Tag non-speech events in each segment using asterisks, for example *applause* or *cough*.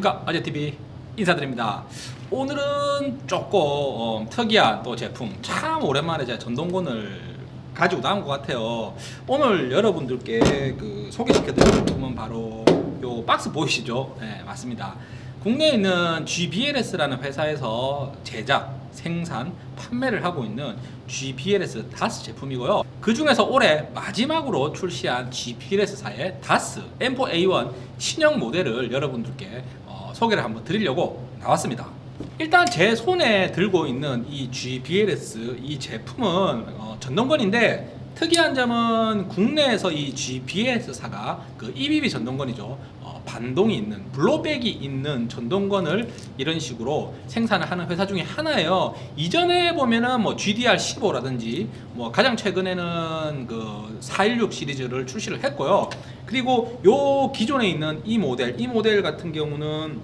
안녕하십니까? 아재TV 인사드립니다. 오늘은 조금 어, 특이한 또 제품 참 오랜만에 제가 전동권을 가지고 나온 것 같아요. 오늘 여러분들께 그 소개시켜 드릴 제품은 바로 요 박스 보이시죠? 네 맞습니다. 국내에 있는 GBLS라는 회사에서 제작, 생산, 판매를 하고 있는 GBLS 다스 제품이고요. 그 중에서 올해 마지막으로 출시한 GBLS사의 다스 M4A1 신형 모델을 여러분들께 어, 소개를 한번 드리려고 나왔습니다. 일단 제 손에 들고 있는 이 GBLS 이 제품은 어, 전동건인데 특이한 점은 국내에서 이 GBS사가 그 EBB 전동건이죠. 어, 반동이 있는 블로백이 있는 전동건을 이런 식으로 생산을 하는 회사 중에 하나예요. 이전에 보면은 뭐 GDR15라든지 뭐 가장 최근에는 그 416 시리즈를 출시를 했고요. 그리고 요 기존에 있는 이 모델, 이 모델 같은 경우는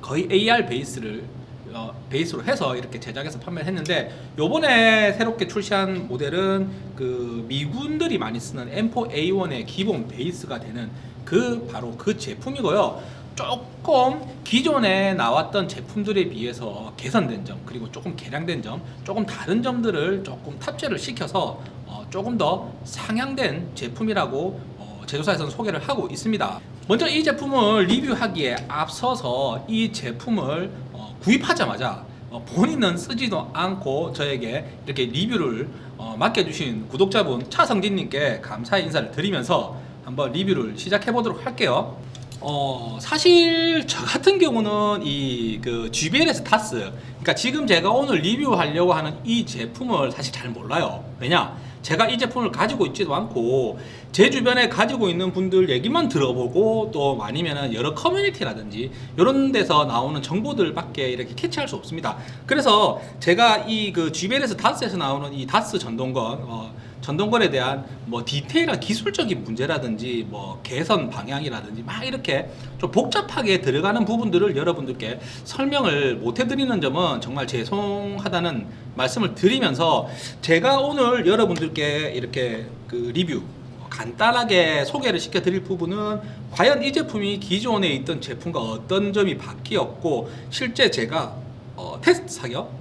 거의 AR 베이스를 어, 베이스로 해서 이렇게 제작해서 판매를 했는데 요번에 새롭게 출시한 모델은 그 미군들이 많이 쓰는 M4A1의 기본 베이스가 되는 그 바로 그 제품이고요. 조금 기존에 나왔던 제품들에 비해서 개선된 점 그리고 조금 개량된 점 조금 다른 점들을 조금 탑재를 시켜서 어, 조금 더 상향된 제품이라고 어, 제조사에서는 소개를 하고 있습니다. 먼저 이 제품을 리뷰하기에 앞서서 이 제품을 어, 구입하자마자 어, 본인은 쓰지도 않고 저에게 이렇게 리뷰를 어, 맡겨주신 구독자분 차성진님께 감사의 인사를 드리면서 한번 리뷰를 시작해 보도록 할게요. 어 사실 저 같은 경우는 이 그 GBLS 타스 그러니까 지금 제가 오늘 리뷰하려고 하는 이 제품을 사실 잘 몰라요. 왜냐 제가 이 제품을 가지고 있지도 않고 제 주변에 가지고 있는 분들 얘기만 들어보고 또 아니면은 여러 커뮤니티라든지 이런 데서 나오는 정보들밖에 이렇게 캐치할 수 없습니다. 그래서 제가 이 그 GBLS 다스에서 나오는 이 다스 전동건 어, 전동건에 대한 뭐 디테일한 기술적인 문제라든지 뭐 개선 방향이라든지 막 이렇게 좀 복잡하게 들어가는 부분들을 여러분들께 설명을 못 해드리는 점은 정말 죄송하다는 말씀을 드리면서 제가 오늘 여러분들께 이렇게 그 리뷰 간단하게 소개를 시켜 드릴 부분은 과연 이 제품이 기존에 있던 제품과 어떤 점이 바뀌었고 실제 제가 어, 테스트 사격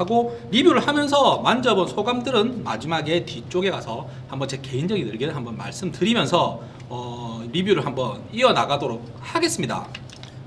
하고 리뷰를 하면서 만져본 소감들은 마지막에 뒤쪽에 가서 한번 제 개인적인 의견을 한번 말씀드리면서 어, 리뷰를 한번 이어나가도록 하겠습니다.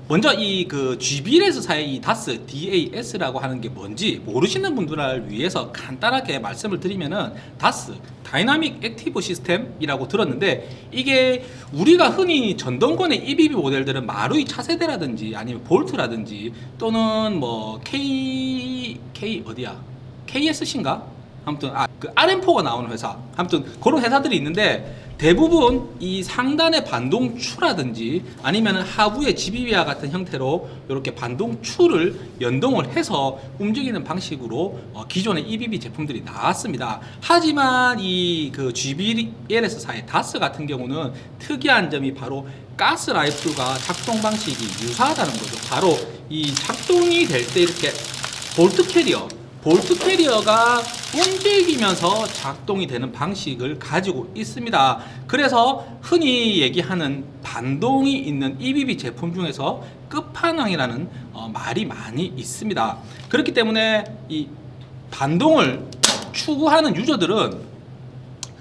먼저 이 그 GBLS사의 이 다스 DAS라고 하는 게 뭔지 모르시는 분들을 위해서 간단하게 말씀을 드리면은 DAS Dynamic Active System이라고 들었는데 이게 우리가 흔히 전동건의 EBB 모델들은 마루이 차세대라든지 아니면 볼트라든지 또는 뭐 K K 어디야? KSC인가 아무튼 아, 그 RM4가 나오는 회사 아무튼 그런 회사들이 있는데 대부분 이 상단의 반동추라든지 아니면 하부의 GBB와 같은 형태로 이렇게 반동추를 연동을 해서 움직이는 방식으로 어, 기존의 EBB 제품들이 나왔습니다. 하지만 이 그 GBLS사의 DAS 같은 경우는 특이한 점이 바로 가스 라이플과 작동 방식이 유사하다는 거죠. 바로 이 작동이 될 때 이렇게 볼트 캐리어 볼트 캐리어가 움직이면서 작동이 되는 방식을 가지고 있습니다. 그래서 흔히 얘기하는 반동이 있는 EBB 제품 중에서 끝판왕이라는 어, 말이 많이 있습니다. 그렇기 때문에 이 반동을 추구하는 유저들은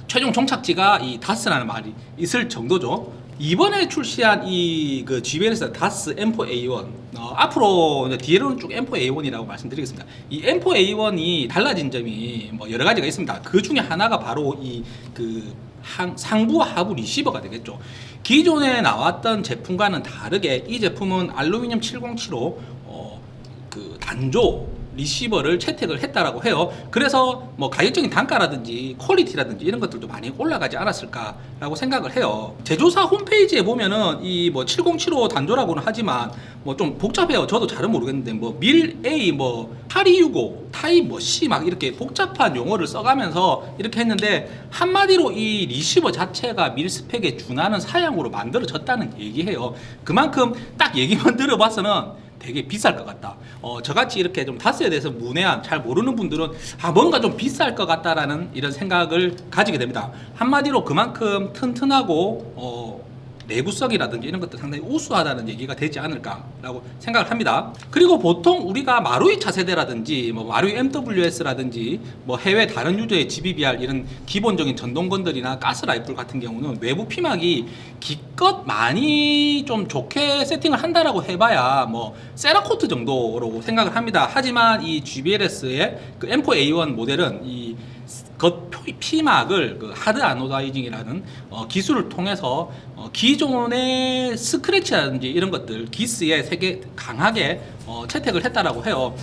최종 종착지가 이 DAS라는 말이 있을 정도죠. 이번에 출시한 이 그 GBLS DAS M4A1 어, 앞으로 이제 뒤에로는 쭉 M4A1이라고 말씀드리겠습니다. 이 M4A1이 달라진 점이 뭐 여러 가지가 있습니다. 그 중에 하나가 바로 이그 상부와 하부 리시버가 되겠죠. 기존에 나왔던 제품과는 다르게 이 제품은 알루미늄 7075 어, 그 단조 리시버를 채택을 했다라고 해요. 그래서 뭐 가격적인 단가라든지 퀄리티라든지 이런 것들도 많이 올라가지 않았을까라고 생각을 해요. 제조사 홈페이지에 보면은 이 뭐 7075 단조라고는 하지만 뭐 좀 복잡해요. 저도 잘은 모르겠는데 뭐 MIL A 뭐 8265 타입 뭐 C 막 이렇게 복잡한 용어를 써가면서 이렇게 했는데 한마디로 이 리시버 자체가 mil spec에 준하는 사양으로 만들어졌다는 얘기해요. 그만큼 딱 얘기만 *laughs* 들어봐서는 되게 비쌀 것 같다. 어, 저같이 이렇게 좀 DAS에 대해서 문외한 잘 모르는 분들은 아 뭔가 좀 비쌀 것 같다라는 이런 생각을 가지게 됩니다. 한마디로 그만큼 튼튼하고 어, 내구성이라든지 이런 것들 상당히 우수하다는 얘기가 되지 않을까라고 생각을 합니다. 그리고 보통 우리가 마루이 차세대라든지 뭐 마루이 MWS라든지 뭐 해외 다른 유저의 GBBR 이런 기본적인 전동건들이나 가스 라이플 같은 경우는 외부 피막이 기껏 많이 좀 좋게 세팅을 한다라고 해봐야 뭐 세라코트 정도로 생각을 합니다. 하지만 이 GBLS의 그 M4A1 모델은 이 겉 피막을 그 hard anodizing이라는 어, 기술을 통해서 어, 기존의 스크래치라든지 이런 것들 기스에 세게 강하게 어, 채택을 했다라고 해요.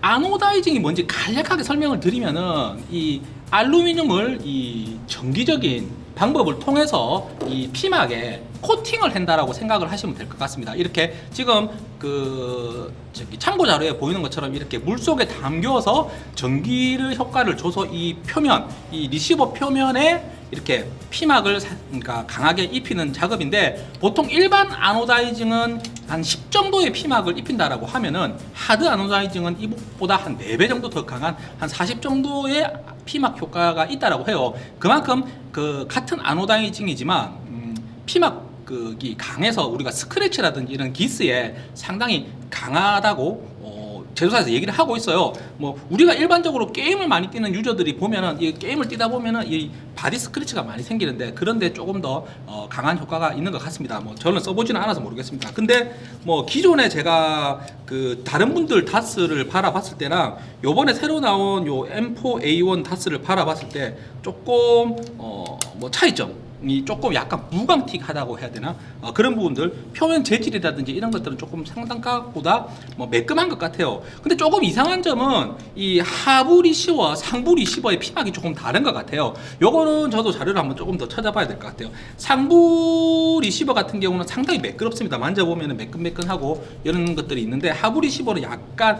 anodizing이 뭔지 간략하게 설명을 드리면은 이 알루미늄을 이 전기적인 방법을 통해서 이 피막에 코팅을 한다라고 생각을 하시면 될 것 같습니다. 이렇게 지금 그 참고 자료에 보이는 것처럼 이렇게 물 속에 담겨서 전기를 효과를 줘서 이 표면, 이 리시버 표면에 이렇게 피막을 사- 그러니까 강하게 입히는 작업인데 보통 일반 anodizing은 한 10 정도의 피막을 입힌다라고 하면은 hard anodizing은 이보다 한 4배 정도 더 강한 한 40 정도의 피막 효과가 있다라고 해요. 그만큼 그 같은 anodizing이지만 음, 피막 그이 강해서 우리가 스크래치라든지 이런 기스에 상당히 강하다고 어, 제조사에서 얘기를 하고 있어요. 뭐 우리가 일반적으로 게임을 많이 뛰는 유저들이 보면은 이 게임을 뛰다 보면은 이 바디 스크래치가 많이 생기는데 그런데 조금 더 어, 강한 효과가 있는 것 같습니다. 뭐 저는 써보지는 않아서 모르겠습니다. 근데 뭐 기존에 제가 그 다른 분들 다스를 바라봤을 때랑 요번에 새로 나온 요 M4A1 다스를 바라봤을 때 조금 어 뭐 차이점 이 조금 약간 무광틱하다고 해야 되나? 어, 그런 부분들 표면 재질이라든지 이런 것들은 조금 상단각보다 뭐 매끈한 것 같아요. 근데 조금 이상한 점은 이 하부 리시버와 상부 리시버의 피막이 조금 다른 것 같아요. 요거는 저도 자료를 한번 조금 더 찾아봐야 될 것 같아요. 상부 리시버 같은 경우는 상당히 매끄럽습니다. 만져보면 매끈매끈하고 이런 것들이 있는데 하부 리시버는 약간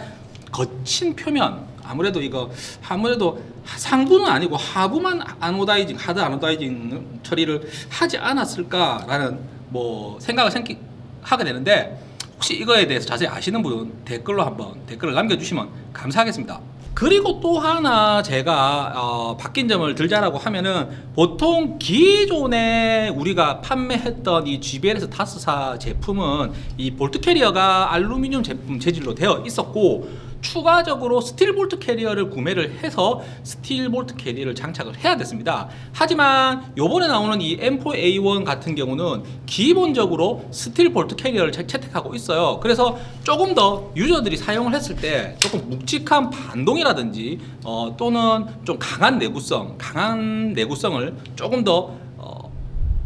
거친 표면 아무래도 이거 아무래도 상부는 아니고 하부만 anodizing hard anodizing 처리를 하지 않았을까라는 뭐 생각을 생기, 하게 되는데 혹시 이거에 대해서 자세히 아시는 분 댓글로 한번 댓글을 남겨주시면 감사하겠습니다. 그리고 또 하나 제가 어, 바뀐 점을 들자라고 하면은 보통 기존에 우리가 판매했던 이 GBLS 다스사 제품은 이 bolt carrier가 알루미늄 제품 재질로 되어 있었고 추가적으로 steel bolt carrier를 구매를 해서 steel bolt carrier를 장착을 해야 됐습니다. 하지만 요번에 나오는 이 M4A1 같은 경우는 기본적으로 steel bolt carrier를 채- 채택하고 있어요. 그래서 조금 더 유저들이 사용을 했을 때 조금 묵직한 반동이라든지 어, 또는 좀 강한 내구성, 강한 내구성을 조금 더 어,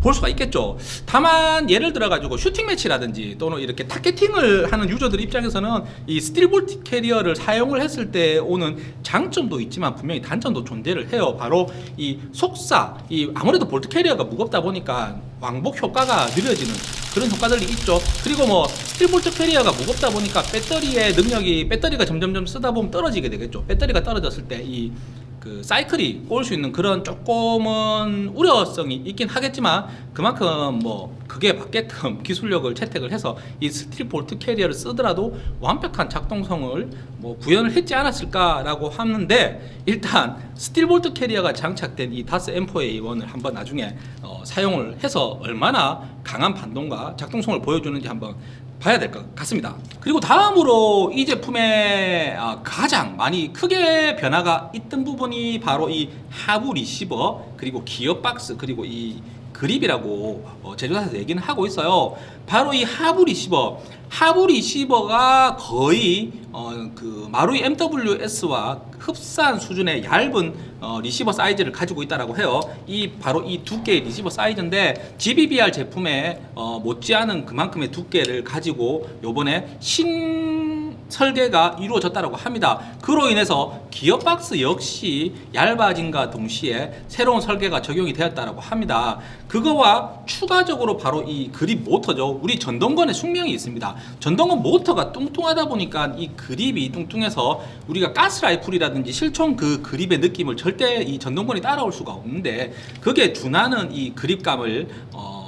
볼 수가 있겠죠. 다만 예를 들어 가지고 shooting match라든지 또는 이렇게 targeting을 하는 유저들 입장에서는 이 steel bolt carrier를 사용을 했을 때 오는 장점도 있지만 분명히 단점도 존재를 해요. 바로 이 속사, 이 아무래도 bolt carrier가 무겁다 보니까 왕복 효과가 느려지는 그런 효과들이 있죠. 그리고 뭐 steel bolt carrier가 무겁다 보니까 배터리의 능력이 배터리가 점점점 쓰다 보면 떨어지게 되겠죠. 배터리가 떨어졌을 때이 그 사이클이 올수 있는 그런 조금은 우려성이 있긴 하겠지만 그만큼 뭐 그게 맞게끔 *laughs* 기술력을 채택을 해서 이 steel bolt carrier를 쓰더라도 완벽한 작동성을 뭐 구현을 했지 않았을까라고 하는데 일단 steel bolt carrier가 장착된 이 다스 M4A1을 한번 나중에 어, 사용을 해서 얼마나 강한 반동과 작동성을 보여주는지 한번 봐야 될 것 같습니다. 그리고 다음으로 이 제품에 아, 가장 많이 크게 변화가 있던 부분이 바로 이 하부 리시버 그리고 기어 박스 그리고 이 그립이라고 어, 제조사에서 얘기는 하고 있어요. 바로 이 하부 리시버, 하부 리시버가 거의 어, 그 마루이 MWS와 흡사한 수준의 얇은 어, 리시버 사이즈를 가지고 있다라고 해요. 이 바로 이 두께의 리시버 사이즈인데 GBBR 제품에 어, 못지않은 그만큼의 두께를 가지고 요번에 신 설계가 이루어졌다고 합니다. 그로 인해서 기어박스 역시 얇아진과 동시에 새로운 설계가 적용이 되었다고 합니다. 그거와 추가적으로 바로 이 그립 모터죠. 우리 전동건에 숙명이 있습니다. 전동건 모터가 뚱뚱하다 보니까 이 그립이 뚱뚱해서 우리가 가스라이플이라든지 실총 그 그립의 느낌을 절대 이 전동건이 따라올 수가 없는데 그게 준하는 이 그립감을 어,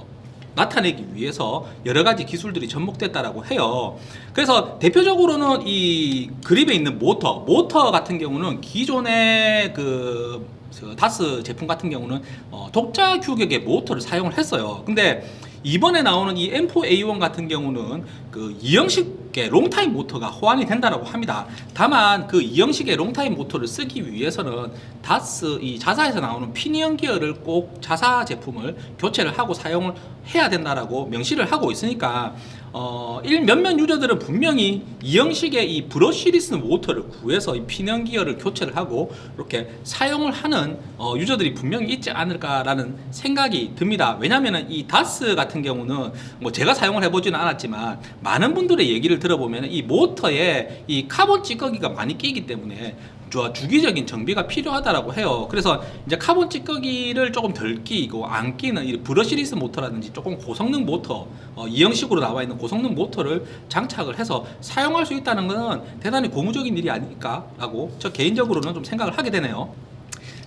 나타내기 위해서 여러 가지 기술들이 접목됐다라고 해요. 그래서 대표적으로는 이 그립에 있는 모터, 모터 같은 경우는 기존의 그, 그 다스 제품 같은 경우는 어, 독자 규격의 모터를 사용을 했어요. 근데 이번에 나오는 이 M4A1 같은 경우는 그 이형식의 long type 모터가 호환이 된다라고 합니다. 다만 그 이형식의 long type 모터를 쓰기 위해서는 다스 이 자사에서 나오는 피니언 기어를 꼭 자사 제품을 교체를 하고 사용을 해야 된다라고 명시를 하고 있으니까 어, 일 몇몇 유저들은 분명히 이 형식의 이 brushless 모터를 구해서 이 피니언 기어를 교체를 하고 이렇게 사용을 하는 어, 유저들이 분명히 있지 않을까라는 생각이 듭니다. 왜냐하면 이 다스 같은 경우는 뭐 제가 사용을 해보지는 않았지만 많은 분들의 얘기를 들어보면 이 모터에 이 카본 찌꺼기가 많이 끼기 때문에 주- 주기적인 정비가 필요하다라고 해요. 그래서 이제 카본 찌꺼기를 조금 덜 끼고 안 끼는 이 brushless 모터라든지 조금 고성능 모터 어, 이 형식으로 나와 있는 고성능 모터를 장착을 해서 사용할 수 있다는 것은 대단히 고무적인 일이 아닐까 라고 저 개인적으로는 좀 생각을 하게 되네요.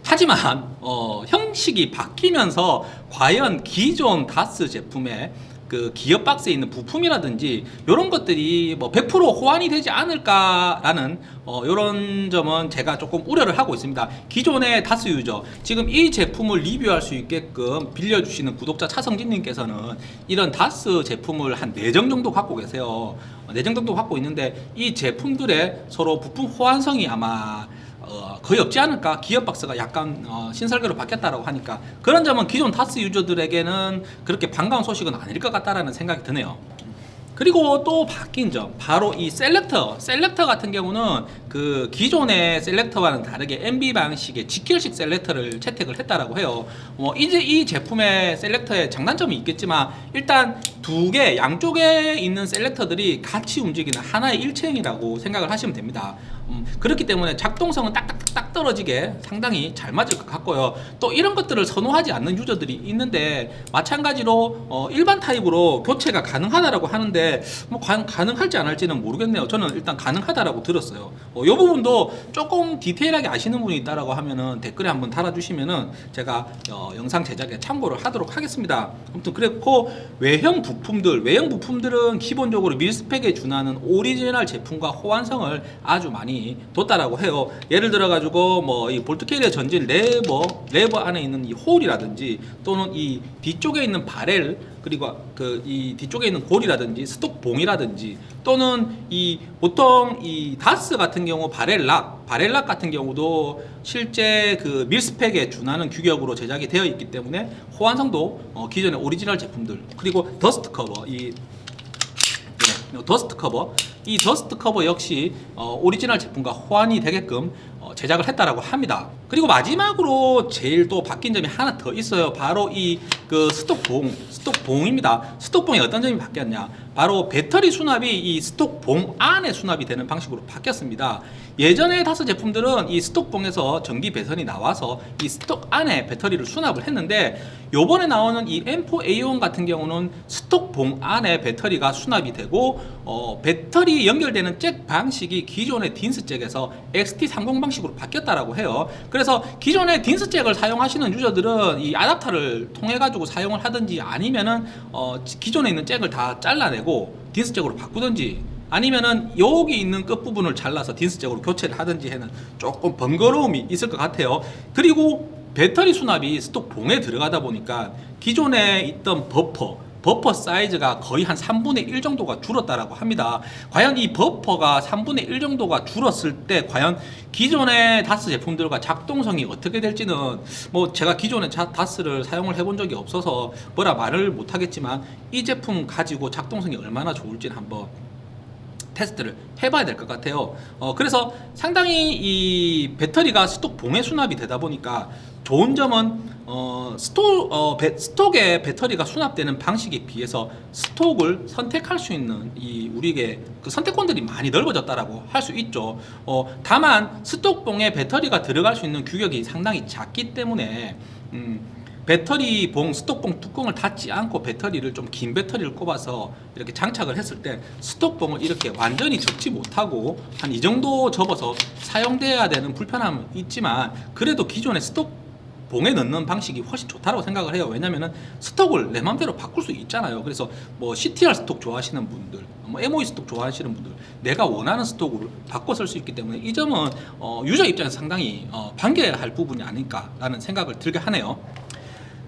하지만 어, 형식이 바뀌면서 과연 기존 다스 제품의 그 기어 박스에 있는 부품이라든지 이런 것들이 뭐 100% 호환이 되지 않을까라는 어, 이런 점은 제가 조금 우려를 하고 있습니다. 기존의 다스 유저 지금 이 제품을 리뷰할 수 있게끔 빌려주시는 구독자 차성진님께서는 이런 다스 제품을 한 4정 정도 갖고 계세요. 4정 정도 갖고 있는데 이 제품들의 서로 부품 호환성이 아마 어, 거의 없지 않을까? 기어박스가 약간 어, 신설계로 바뀌었다라고 하니까 그런 점은 기존 다스 유저들에게는 그렇게 반가운 소식은 아닐 것 같다라는 생각이 드네요. 그리고 또 바뀐 점 바로 이 selector. selector 같은 경우는 그 기존의 selector와는 다르게 MB 방식의 직결식 셀렉터를 채택을 했다라고 해요. 뭐 이제 이 제품의 selector에 장단점이 있겠지만 일단 두 개 양쪽에 있는 selector들이 같이 움직이는 하나의 일체형이라고 생각을 하시면 됩니다 음, 그렇기 때문에 작동성은 딱딱딱 떨어지게 상당히 잘 맞을 것 같고요. 또 이런 것들을 선호하지 않는 유저들이 있는데 마찬가지로 어, 일반 타입으로 교체가 가능하다라고 하는데 뭐 가, 가능할지 안 할지는 모르겠네요. 저는 일단 가능하다라고 들었어요. 어, 이 부분도 조금 디테일하게 아시는 분이 있다라고 하면은 댓글에 한번 달아주시면은 제가 어, 영상 제작에 참고를 하도록 하겠습니다. 아무튼 그랬고 외형 부품들 외형 부품들은 기본적으로 mil-spec에 준하는 오리지널 제품과 호환성을 아주 많이 뒀다라고 해요. 예를 들어 가지고 뭐 이 bolt carrier 전진 레버 레버 안에 있는 이 홀이라든지 또는 이 뒤쪽에 있는 바렐 그리고 그 이 뒤쪽에 있는 골이라든지 stock봉이라든지 또는 이 보통 이 다스 같은 경우 barrel lock barrel lock 같은 경우도 실제 그 mil-spec에 준하는 규격으로 제작이 되어 있기 때문에 호환성도 어, 기존의 오리지널 제품들 그리고 dust cover 이 네, dust cover. 이 dust cover 역시 어, 오리지널 제품과 호환이 되게끔 어, 제작을 했다라고 합니다. 그리고 마지막으로 제일 또 바뀐 점이 하나 더 있어요. 바로 이 그 stock봉, stock봉입니다. stock봉이 어떤 점이 바뀌었냐? 바로 배터리 수납이 이 stock봉 안에 수납이 되는 방식으로 바뀌었습니다. 예전에 DAS 제품들은 이 stock봉에서 전기 배선이 나와서 이 stock 안에 배터리를 수납을 했는데 요번에 나오는 이 M4A1 같은 경우는 stock봉 안에 배터리가 수납이 되고 어, 배터리 연결되는 잭 방식이 기존의 Deans 잭에서 XT30 방식으로 바뀌었다라고 해요. 그래서 기존의 Deans 잭을 사용하시는 유저들은 이 아답터를 통해 가지고 사용을 하든지 아니면은 어, 기존에 있는 잭을 다 잘라내고 Deans 잭으로 바꾸든지 아니면은 여기 있는 끝부분을 잘라서 Deans 잭으로 교체를 하든지 해는 조금 번거로움이 있을 것 같아요. 그리고 배터리 수납이 스톡 봉에 들어가다 보니까 기존에 있던 버퍼 버퍼 사이즈가 거의 한 3분의 1 정도가 줄었다라고 합니다. 과연 이 버퍼가 3분의 1 정도가 줄었을 때 과연 기존의 다스 제품들과 작동성이 어떻게 될지는 뭐 제가 기존에 자- 다스를 사용을 해본 적이 없어서 뭐라 말을 못하겠지만 이 제품 가지고 작동성이 얼마나 좋을지는 한번 테스트를 해봐야 될 것 같아요. 어, 그래서 상당히 이 배터리가 stock 봉에 수납이 되다 보니까 좋은 점은 어, stock, 어, 배, stock에 배터리가 수납되는 방식에 비해서 stock을 선택할 수 있는 이 우리에게 그 선택권들이 많이 넓어졌다라고 할 수 있죠. 어, 다만 stock봉에 배터리가 들어갈 수 있는 규격이 상당히 작기 때문에 음, 배터리 봉 stock봉 뚜껑을 닫지 않고 배터리를 좀 긴 배터리를 꼽아서 이렇게 장착을 했을 때 stock봉을 이렇게 완전히 접지 못하고 한 이 정도 접어서 사용돼야 되는 불편함은 있지만 그래도 기존의 stock 봉에 넣는 방식이 훨씬 좋다고 생각을 해요. 왜냐면은 stock을 내 마음대로 바꿀 수 있잖아요. 그래서 뭐 CTR stock 좋아하시는 분들, 뭐 MOE stock 좋아하시는 분들, 내가 원하는 stock으로 바꿔 쓸 수 있기 때문에 이 점은 어, 유저 입장에서 상당히 어, 반겨야 할 부분이 아닐까라는 생각을 들게 하네요.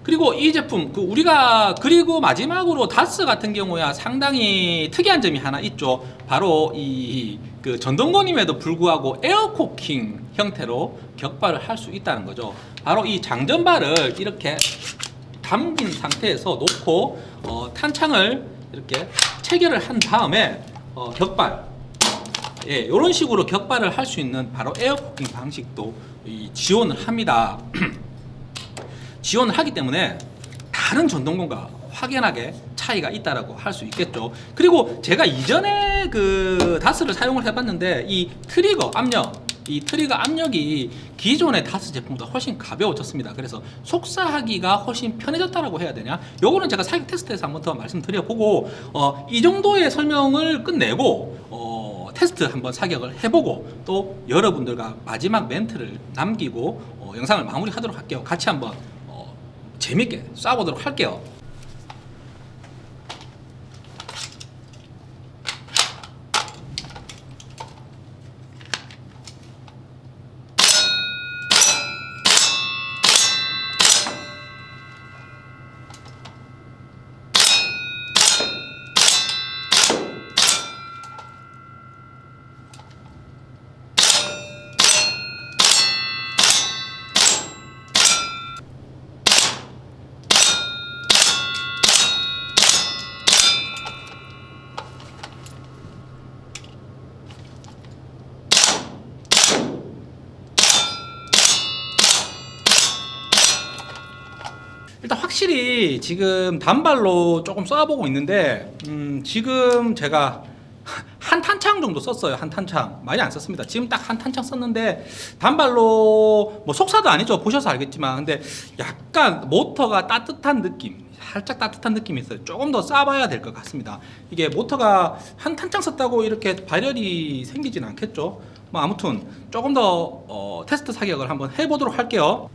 그리고 이 제품 그 우리가 그리고 마지막으로 DAS 같은 경우야 상당히 특이한 점이 하나 있죠. 바로 이 그 전동건임에도 불구하고 air cocking 형태로 격발을 할 수 있다는 거죠. 바로 이 장전바를 이렇게 당긴 상태에서 놓고 어, 탄창을 이렇게 체결을 한 다음에 어, 격발 예, 이런 식으로 격발을 할 수 있는 바로 air cocking 방식도 이 지원을 합니다. *clears throat* 지원을 하기 때문에 다른 전동건과 확연하게 차이가 있다라고 할 수 있겠죠. 그리고 제가 이전에 그 DAS를 사용을 해봤는데 이 트리거 압력, 이 트리거 압력이 기존의 다스 제품보다 훨씬 가벼워졌습니다. 그래서 속사하기가 훨씬 편해졌다라고 해야 되냐? 요거는 제가 사격 테스트에서 한번 더 말씀드려보고 어, 이 정도의 설명을 끝내고 어, 테스트 한번 사격을 해보고 또 여러분들과 마지막 멘트를 남기고 어, 영상을 마무리하도록 할게요. 같이 한번 어, 재밌게 쏴보도록 할게요. 일단 지금 단발로 조금 쏴보고 있는데 음, 지금 제가 한 탄창 정도 썼어요 한 탄창. 많이 안 썼습니다. 지금 딱 한 탄창 썼는데 단발로 뭐 속사도 아니죠. 보셔서 알겠지만. 근데 약간 모터가 따뜻한 느낌 살짝 따뜻한 느낌이 있어요. 조금 더 쏴봐야 될 것 같습니다. 이게 모터가 한 탄창 썼다고 이렇게 발열이 생기진 않겠죠? 뭐 아무튼 조금 더 어, 테스트 사격을 한번 해보도록 할게요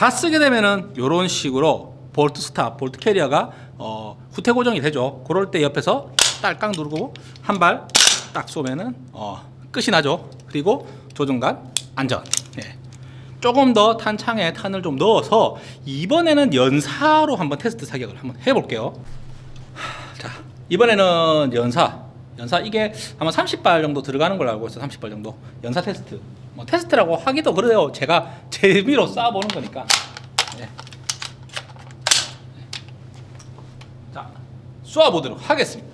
다 쓰게 되면은 이런 식으로 bolt stop, bolt carrier가 어, 후퇴 고정이 되죠. 그럴 때 옆에서 딸깍 누르고 한 발 딱 쏘면은 어, 끝이 나죠. 그리고 조종간 안전. 예. 조금 더 탄창에 탄을 좀 넣어서 이번에는 연사로 한번 테스트 사격을 한번 해볼게요. 하, 자 이번에는 연사. 연사 이게 아마 30발 정도 들어가는 걸로 알고 있어요. 30발 정도 연사 테스트. 뭐 테스트라고 하기도 그래요. 제가 *laughs* 재미로 쏴보는 거니까. 예. 자, 쏘아보도록 하겠습니다.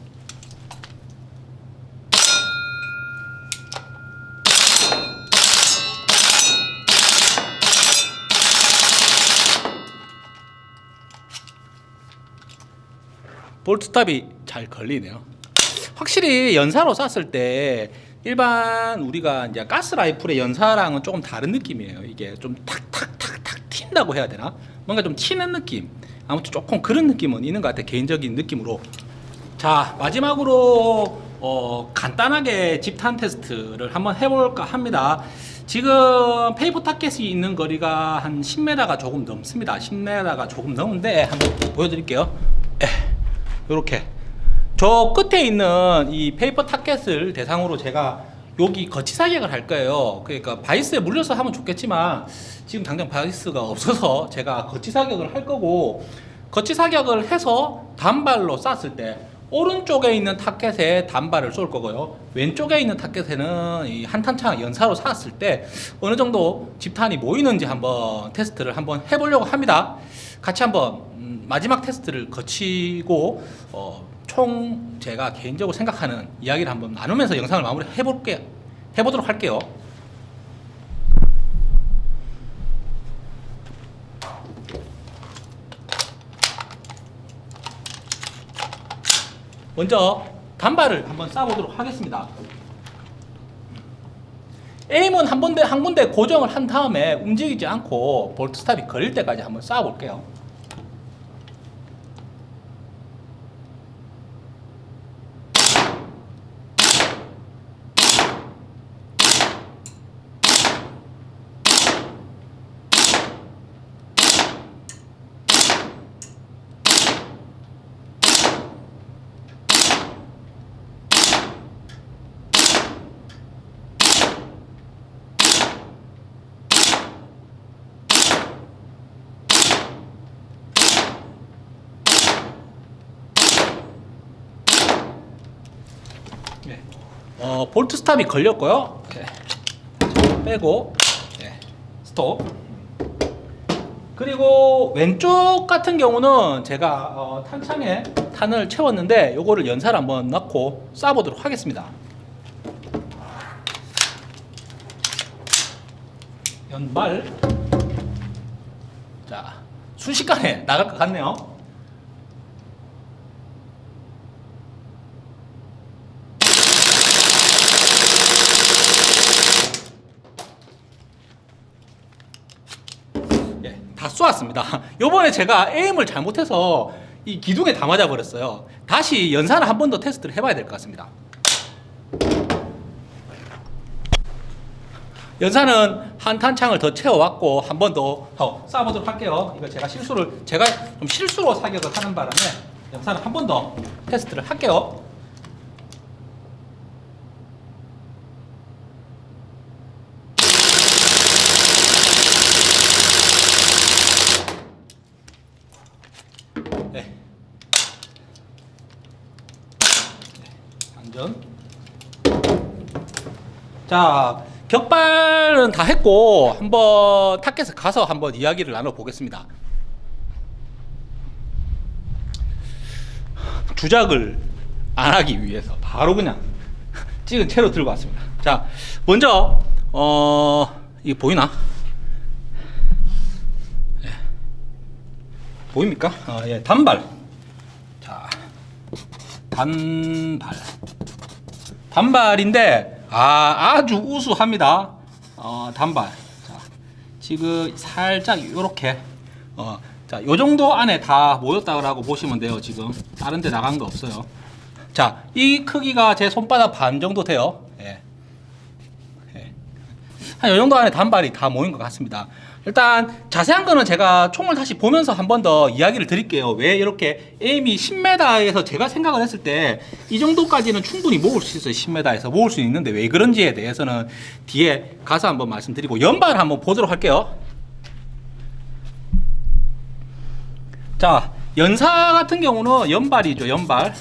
볼트탑이 잘 걸리네요. 확실히 연사로 쐈을 때 일반 우리가 이제 가스 라이플의 연사랑은 조금 다른 느낌이에요. 이게 좀 탁탁탁탁 튄다고 해야 되나? 뭔가 좀 튀는 느낌. 아무튼 조금 그런 느낌은 있는 것 같아요. 개인적인 느낌으로. 자 마지막으로 어, 간단하게 집탄 테스트를 한번 해볼까 합니다. 지금 페이퍼 타켓이 있는 거리가 한 10m가 조금 넘습니다. 10m가 조금 넘는데 한번 보여드릴게요. 이렇게 저 끝에 있는 이 페이퍼 타켓을 대상으로 제가 여기 거치 사격을 할 거예요. 그러니까 바이스에 물려서 하면 좋겠지만 지금 당장 바이스가 없어서 *laughs* 제가 거치 사격을 할 거고 거치 사격을 해서 단발로 쐈을 때 오른쪽에 있는 target에 단발을 쏠 거고요. 왼쪽에 있는 target에는 이 한탄창 연사로 쐈을 때 어느 정도 집탄이 모이는지 한번 테스트를 한번 해보려고 합니다. 같이 한번 음, 마지막 테스트를 거치고 어, 총 제가 개인적으로 생각하는 이야기를 한번 나누면서 영상을 마무리 해볼게 해보도록 할게요. 먼저 단발을 한번 쏴보도록 하겠습니다. 에임은 한 군데 한 군데 고정을 한 다음에 움직이지 않고 볼트 스탑이 걸릴 때까지 한번 쏴 볼게요. 네. 어, 볼트 스탑이 걸렸고요. 이렇게 빼고 네. 스톱. 그리고 왼쪽 같은 경우는 제가 어, 탄창에 탄을 채웠는데 요거를 연사를 한번 넣고 쏴보도록 하겠습니다. 연발. 자, 순식간에 나갈 것 같네요. 예, 다 쏘았습니다. *laughs* 요번에 제가 에임을 잘못해서 이 기둥에 다 맞아 버렸어요. 다시 연산을 한 번 더 테스트를 해봐야 될 것 같습니다. 연산은 한 탄창을 더 채워왔고 한 번 더 쏴보도록 할게요. 이거 제가 실수를 제가 좀 실수로 사격을 하는 바람에 연산을 한 번 더 테스트를 할게요. 네. 네, 안전. 자, 격발은 다 했고 한번 타켓에 가서 한번 이야기를 나눠 보겠습니다. 주작을 안 하기 위해서 바로 그냥 찍은 채로 들고 왔습니다. 자, 먼저 어 이게 보이나? 예. 보입니까? 어, 예, 단발. 자, 단발. 단발인데 아 아주 우수합니다. 어, 단발. 자, 지금 살짝 요렇게 어, 자, 요 정도 안에 다 모였다고 보시면 돼요. 지금 다른 데 나간 거 없어요. 자, 이 크기가 제 손바닥 반 정도 돼요. 예. 예. 한요 정도 안에 단발이 다 모인 것 같습니다. 일단 자세한 거는 제가 총을 다시 보면서 한 번 더 이야기를 드릴게요. 왜 이렇게 에임이 10m에서 제가 생각을 했을 때 이 정도까지는 충분히 모을 수 있어요. 10m에서 모을 수 있는데 왜 그런지에 대해서는 뒤에 가서 한번 말씀드리고 연발 한번 보도록 할게요. 자, 연사 같은 경우는 연발이죠. 연발.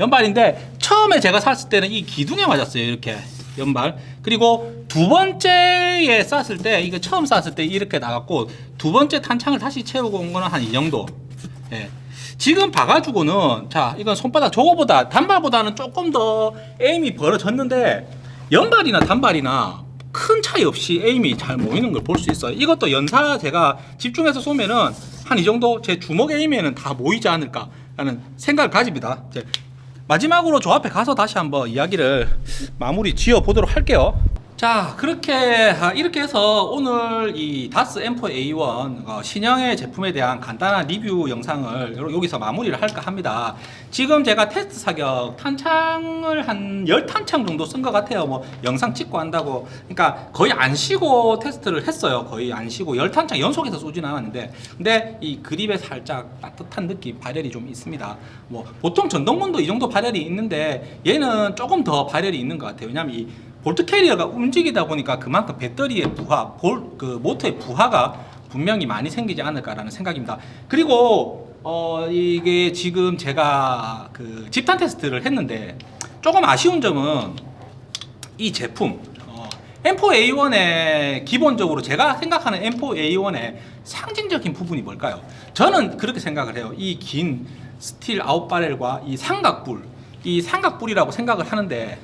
연발인데 처음에 제가 샀을 때는 이 기둥에 맞았어요. 이렇게 연발. 그리고 두 번째에 쐈을 때 이거 처음 쐈을 때 이렇게 나갔고 두 번째 탄창을 다시 채우고 온 거는 한 이 정도. 예. 지금 봐가지고는 자 이건 손바닥 저거보다 단발보다는 조금 더 에임이 벌어졌는데 연발이나 단발이나 큰 차이 없이 에임이 잘 모이는 걸 볼 수 있어요. 이것도 연사 제가 집중해서 쏘면은 한 이 정도 제 주먹 안에는 다 모이지 않을까 라는 생각을 가집니다. 마지막으로 저 앞에 가서 다시 한번 이야기를 마무리 지어 보도록 할게요. 자 그렇게 아, 이렇게 해서 오늘 이 DAS M4A1 어, 신형의 제품에 대한 간단한 리뷰 영상을 요- 여기서 마무리를 할까 합니다. 지금 제가 테스트 사격 탄창을 한 10탄창 정도 쓴 것 같아요. 뭐 영상 찍고 한다고. 그러니까 거의 안 쉬고 테스트를 했어요. 거의 안 쉬고 10탄창 연속해서 쏘진 않았는데. 근데 이 그립에 살짝 따뜻한 느낌 발열이 좀 있습니다. 뭐 보통 전동건도 이 정도 발열이 있는데 얘는 조금 더 발열이 있는 것 같아요. 왜냐면 이 bolt carrier가 움직이다 보니까 그만큼 배터리의 부하, 볼, 그 모터의 부하가 분명히 많이 생기지 않을까라는 생각입니다. 그리고 어 이게 지금 제가 그 집탄 테스트를 했는데 조금 아쉬운 점은 이 제품 어, M4A1의 기본적으로 제가 생각하는 M4A1의 상징적인 부분이 뭘까요? 저는 그렇게 생각을 해요. 이 긴 스틸 out barrel과 이 삼각뿔, 이 삼각뿔이라고 생각을 하는데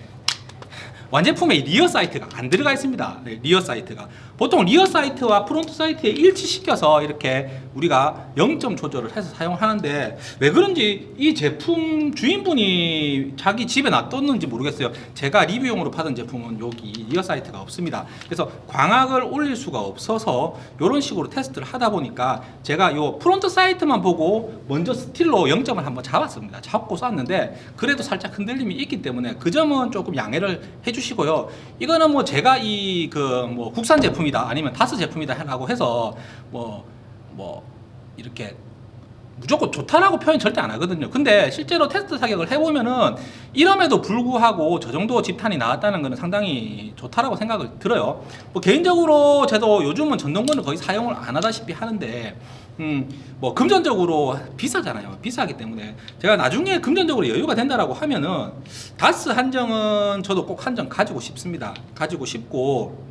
완제품에 rear sight가 안 들어가 있습니다. 네, rear sight가 보통 rear sight와 front sight에 일치시켜서 이렇게 우리가 0점 조절을 해서 사용하는데 왜 그런지 이 제품 주인분이 자기 집에 놔뒀는지 모르겠어요. 제가 리뷰용으로 받은 제품은 여기 rear sight가 없습니다. 그래서 광학을 올릴 수가 없어서 이런 식으로 테스트를 하다 보니까 제가 요 front sight만 보고 먼저 스틸로 0점을 한번 잡았습니다. 잡고 쐈는데 그래도 살짝 흔들림이 있기 때문에 그 점은 조금 양해를 해주 시고요. 이거는 뭐 제가 이 그 뭐 국산 제품이다 아니면 다스 제품이다 라고 해서 뭐뭐 이렇게 무조건 좋다라고 표현 절대 안 하거든요. 근데 실제로 테스트 사격을 해보면은 이럼에도 불구하고 저 정도 집탄이 나왔다는 것은 상당히 좋다라고 생각을 들어요. 뭐 개인적으로 저도 요즘은 전동권을 거의 사용을 안 하다시피 하는데 음, 뭐 금전적으로 비싸잖아요. 비싸기 때문에 제가 나중에 금전적으로 여유가 된다라고 하면은 DAS 한 정은 저도 꼭 한 정 가지고 싶습니다. 가지고 싶고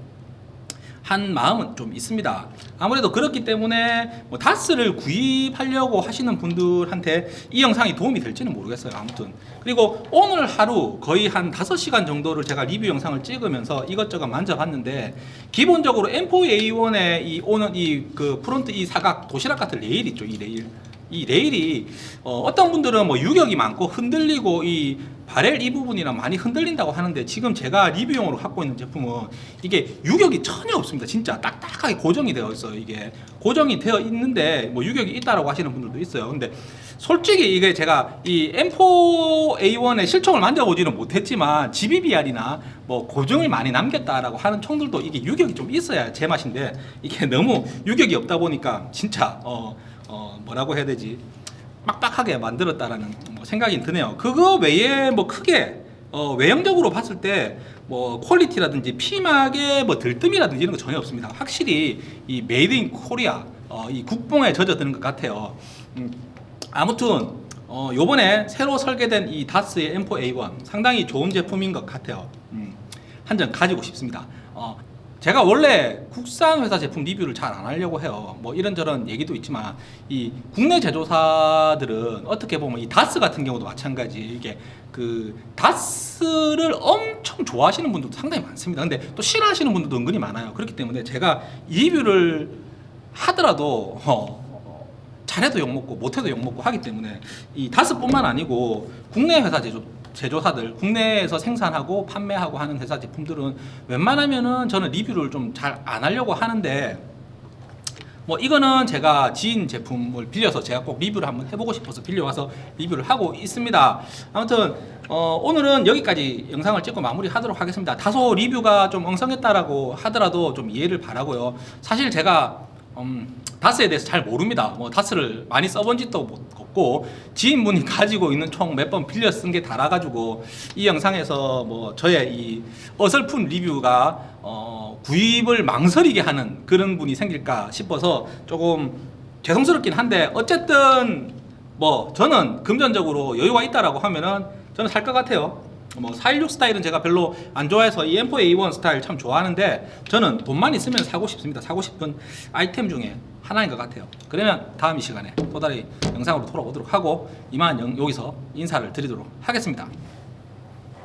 한 마음은 좀 있습니다. 아무래도 그렇기 때문에 뭐 DAS를 구입하려고 하시는 분들한테 이 영상이 도움이 될지는 모르겠어요. 아무튼 그리고 오늘 하루 거의 한 5시간 정도를 제가 리뷰 영상을 찍으면서 이것저것 만져봤는데 기본적으로 M4A1의 이 오는 이 그 front 이 사각 도시락 같은 레일 있죠. 이 레일. 이 레일이 어, 떤 분들은 뭐 유격이 많고 흔들리고 이 바렐 이 부분이랑 많이 흔들린다고 하는데 지금 제가 리뷰용으로 갖고 있는 제품은 이게 유격이 전혀 없습니다. 진짜 딱딱하게 고정이 되어 있어요. 이게 고정이 되어 있는데 뭐 유격이 있다라고 하시는 분들도 있어요. 근데 솔직히 이게 제가 이 M4A1의 실총을 만져보지는 못했지만 GBBR이나 뭐 고정을 많이 남겼다라고 하는 총들도 이게 유격이 좀 있어야 제 맛인데 이게 너무 유격이 없다 보니까 진짜 어, 어 뭐라고 해야 되지 빡빡하게 만들었다라는 뭐 생각이 드네요. 그거 외에 뭐 크게 어, 외형적으로 봤을 때 뭐 quality라든지 피막의 뭐 들뜸이라든지 이런 거 전혀 없습니다. 확실히 이 made in Korea 어, 이 국뽕에 젖어드는 것 같아요. 음, 아무튼 어, 요번에 새로 설계된 이 DAS의 M4A1 상당히 좋은 제품인 것 같아요. 음, 한점 가지고 싶습니다. 어, 제가 원래 국산 회사 제품 리뷰를 잘 안 하려고 해요. 뭐 이런저런 얘기도 있지만 이 국내 제조사들은 어떻게 보면 이 다스 같은 경우도 마찬가지 이게 그 다스를 엄청 좋아하시는 분들도 상당히 많습니다. 근데 또 싫어하시는 분들도 은근히 많아요. 그렇기 때문에 제가 리뷰를 하더라도 어, 잘해도 욕먹고 못해도 욕먹고 하기 때문에 이 다스뿐만 아니고 국내 회사 제조 제조사들 국내에서 생산하고 판매하고 하는 회사 제품들은 웬만하면은 저는 리뷰를 좀 잘 안 하려고 하는데 뭐 이거는 제가 지인 제품을 빌려서 제가 꼭 리뷰를 한번 해보고 싶어서 빌려와서 리뷰를 하고 있습니다. 아무튼 어, 오늘은 여기까지 영상을 찍고 마무리 하도록 하겠습니다. 다소 리뷰가 좀 엉성했다라고 하더라도 좀 이해를 바라고요. 사실 제가 음, 다스에 대해서 잘 모릅니다. 뭐 다스를 많이 써본 적도 없고 지인분이 *laughs* 가지고 있는 총 몇 번 빌려 쓴 게 달아가지고 이 영상에서 뭐 저의 이 어설픈 리뷰가 어, 구입을 망설이게 하는 그런 분이 생길까 싶어서 조금 죄송스럽긴 한데 어쨌든 뭐 저는 금전적으로 여유가 있다라고 하면은 저는 살 것 같아요. 뭐 416 스타일은 제가 별로 안 좋아해서 이 M4A1 스타일 참 좋아하는데 저는 돈만 있으면 사고 싶습니다. 사고 싶은 아이템 중에 하나인 것 같아요. 그러면 다음 이 시간에 또 다른 영상으로 돌아오도록 하고 이만 영- 여기서 인사를 드리도록 하겠습니다.